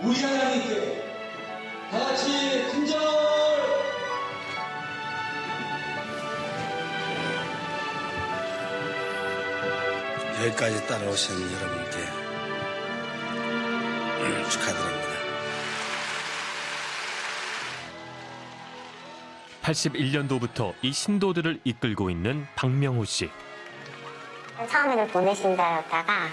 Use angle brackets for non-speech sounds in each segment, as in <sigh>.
우리 하나님께 다 같이 큰절 여기까지 따라오신 여러분께 <clears throat> 축하드립니다. 81년도부터 이 신도들을 이끌고 있는 박명호 씨. 처음에는 보내신다였다가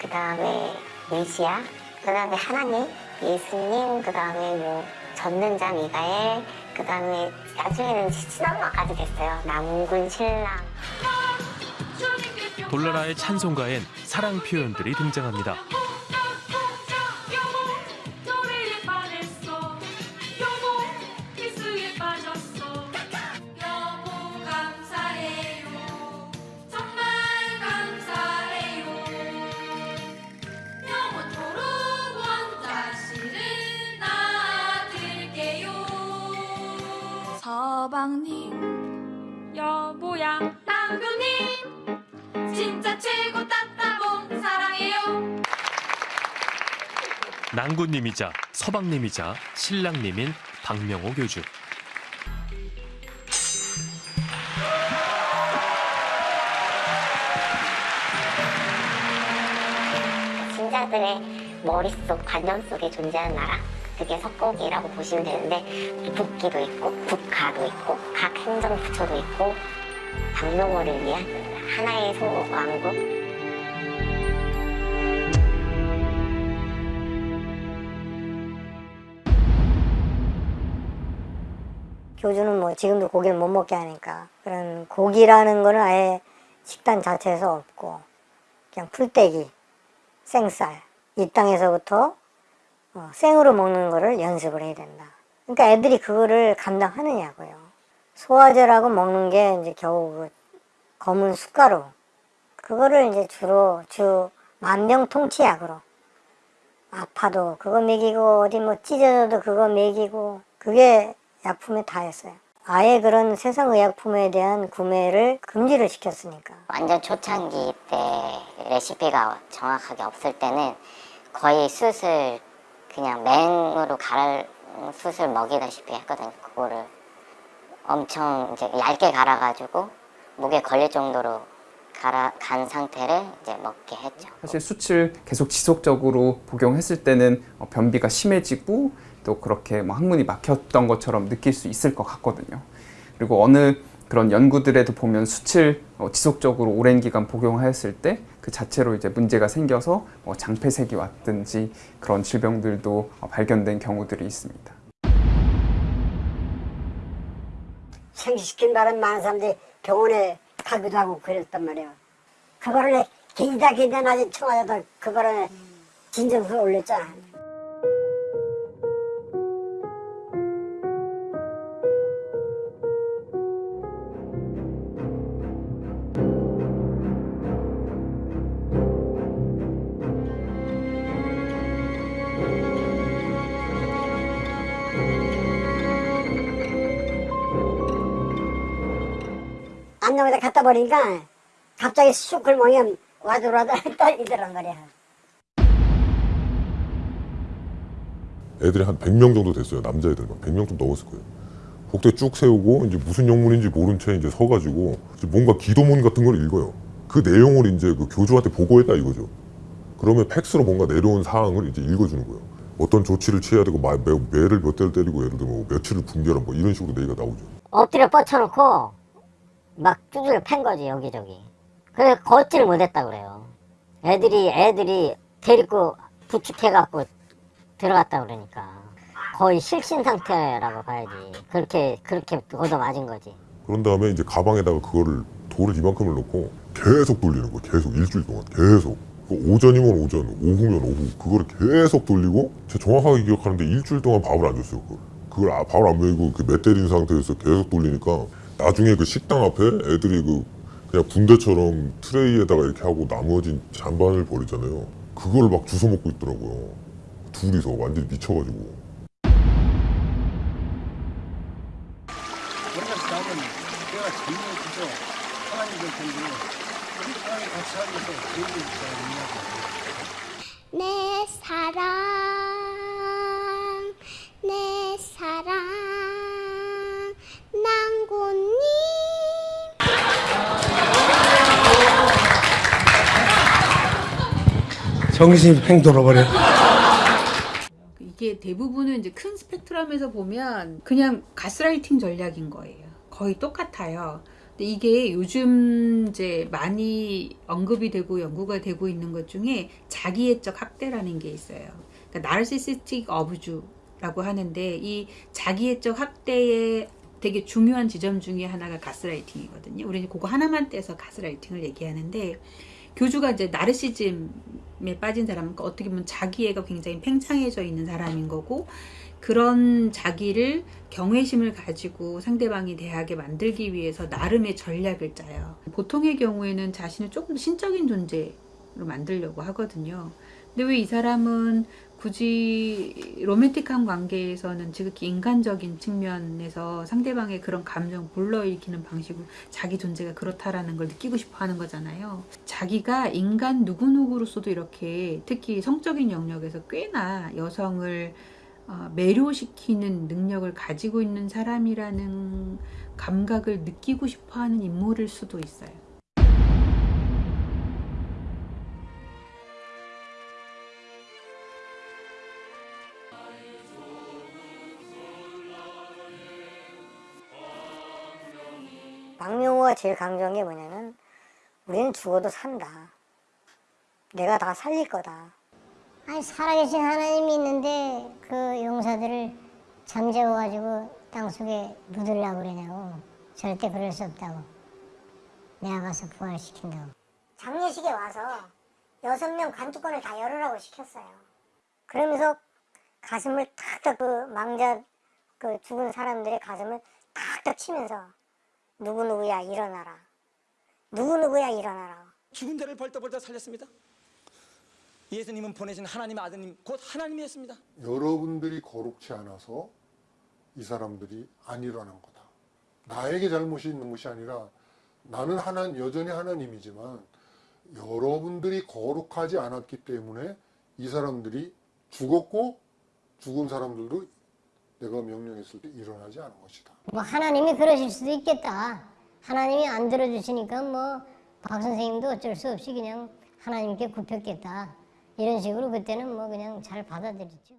그 다음에 메시아, 그 다음에 하나님, 예수님, 그 다음에 뭐 전능자 미가엘, 그 다음에 나중에는 신앙마까지 됐어요. 남군 신랑. 돌나라의 찬송가엔 사랑 표현들이 등장합니다. 서방님 여보야 남편님 진짜 최고 따따봉 사랑해요 낭군님이자 서방님이자 신랑님인 박명호 교주. 신자들의 머릿속, 관념 속에 존재하는 나라. 그게 석곡이라고 보시면 되는데 북기도 있고 국가도 있고 각 행정부처도 있고 박명호를 위한 하나의 소왕국. 교주는 뭐 지금도 고기를 못 먹게 하니까 그런 고기라는 거는 아예 식단 자체에서 없고 그냥 풀떼기, 생쌀. 이 땅에서부터 어, 생으로 먹는 거를 연습을 해야 된다. 그러니까 애들이 그거를 감당하느냐고요. 소화제라고 먹는 게 이제 겨우 그 검은 숟가루 그거를 이제 주로 주 만병통치약으로 아파도 그거 먹이고 어디 뭐 찢어져도 그거 먹이고 그게 약품에 다였어요. 아예 그런 세상 의약품에 대한 구매를 금지를 시켰으니까. 완전 초창기 때 레시피가 정확하게 없을 때는 거의 숯을 그냥 맹으로 갈아 숯을 먹이다시피 했거든요. 그거를 엄청 이제 얇게 갈아가지고 목에 걸릴 정도로 갈아 간 상태를 이제 먹게 했죠. 사실 수치를 계속 지속적으로 복용했을 때는 어, 변비가 심해지고 또 그렇게 뭐 항문이 막혔던 것처럼 느낄 수 있을 것 같거든요. 그리고 어느 그런 연구들에도 보면 수치를 어, 지속적으로 오랜 기간 복용하였을 때 그 자체로 이제 문제가 생겨서 뭐 장폐색이 왔든지 그런 질병들도 어, 발견된 경우들이 있습니다. 생기시킨 바람 많은 사람들이 병원에 가기도 하고 그랬단 말이에요. 그거를 기다 기다 나지 청와대다 그거를 진정서 올렸잖아. 안녕에다 갖다 버리니까 갑자기 쑥 긁으면 와들와들 <laughs> 떨리더란 말이야. 애들이 한 100명 정도 됐어요. 남자애들만. 100명 좀 넘었을 거예요. 복대 쭉 세우고 이제 무슨 영문인지 모른 채 이제 서가지고 이제 뭔가 기도문 같은 걸 읽어요. 그 내용을 이제 그 교주한테 보고했다 이거죠. 그러면 팩스로 뭔가 내려온 사항을 이제 읽어주는 거예요. 어떤 조치를 취해야 되고 마, 매, 매를 몇 대를 때리고 예를 들면 뭐 며칠을 붕괴하라 뭐 이런 식으로 얘기가 나오죠. 엎드려 뻗쳐놓고 막 두들겨 팬 거지 여기저기. 그래서 걷지를 못했다 그래요. 애들이 애들이 데리고 부축해갖고 들어갔다 그러니까 거의 실신 상태라고 봐야지. 그렇게 그렇게 얻어 맞은 거지. 그런 다음에 이제 가방에다가 그거를 돌을 이만큼을 넣고 계속 돌리는 거예요. 계속 일주일 동안 계속. 그 오전이면 오전, 오후면 오후 그거를 계속 돌리고 제가 정확하게 기억하는데 일주일 동안 밥을 안 줬어요. 그걸, 그걸 아, 밥을 안 먹이고 그 맷 때린 상태에서 계속 돌리니까 나중에 그 식당 앞에 애들이 그 그냥 군대처럼 트레이에다가 이렇게 하고 나머지 잔반을 버리잖아요. 그걸 막 주워 먹고 있더라고요. 둘이서 완전히 미쳐가지고. 우리가 정신이 팽 돌아버려. 이게 대부분은 이제 큰 스펙트럼에서 보면 그냥 가스라이팅 전략인 거예요. 거의 똑같아요. 근데 이게 요즘 이제 많이 언급이 되고 연구가 되고 있는 것 중에 자기애적 학대라는 게 있어요. 그러니까 나르시시스틱 어부주라고 하는데 이 자기애적 학대의 되게 중요한 지점 중에 하나가 가스라이팅이거든요. 우리는 그거 하나만 떼서 가스라이팅을 얘기하는데 교주가 이제 나르시즘에 빠진 사람은 어떻게 보면 자기애가 굉장히 팽창해져 있는 사람인 거고 그런 자기를 경외심을 가지고 상대방이 대하게 만들기 위해서 나름의 전략을 짜요. 보통의 경우에는 자신을 조금 더 신적인 존재로 만들려고 하거든요. 근데 왜 이 사람은 굳이 로맨틱한 관계에서는 지극히 인간적인 측면에서 상대방의 그런 감정 불러일으키는 방식으로 자기 존재가 그렇다라는 걸 느끼고 싶어 하는 거잖아요. 자기가 인간 누구누구로서도 이렇게 특히 성적인 영역에서 꽤나 여성을 어, 매료시키는 능력을 가지고 있는 사람이라는 감각을 느끼고 싶어 하는 인물일 수도 있어요. 박명호가 제일 강조한 게 뭐냐면 우리는 죽어도 산다. 내가 다 살릴 거다. 아니 살아계신 하나님이 있는데 그 용사들을 잠재워가지고 땅속에 묻으려고 그러냐고 절대 그럴 수 없다고 내가 가서 부활시킨다고 장례식에 와서 여섯 명 관뚜껑을 다 열으라고 시켰어요. 그러면서 가슴을 탁탁 그 망자 그 죽은 사람들의 가슴을 탁탁 치면서 누구누구야 일어나라. 누구누구야 일어나라. 죽은 자를 벌떡벌떡 살렸습니다. 예수님은 보내신 하나님의 아드님 곧 하나님이었습니다. 여러분들이 거룩치 않아서 이 사람들이 안 일어난 거다. 나에게 잘못이 있는 것이 아니라 나는 하나 여전히 하나님이지만 여러분들이 거룩하지 않았기 때문에 이 사람들이 죽었고 죽은 사람들도 내가 명령했을 때 일어나지 않은 것이다. 뭐 하나님이 그러실 수도 있겠다. 하나님이 안 들어주시니까 뭐 박 선생님도 어쩔 수 없이 그냥 하나님께 굽혔겠다. 이런 식으로 그때는 뭐 그냥 잘 받아들였죠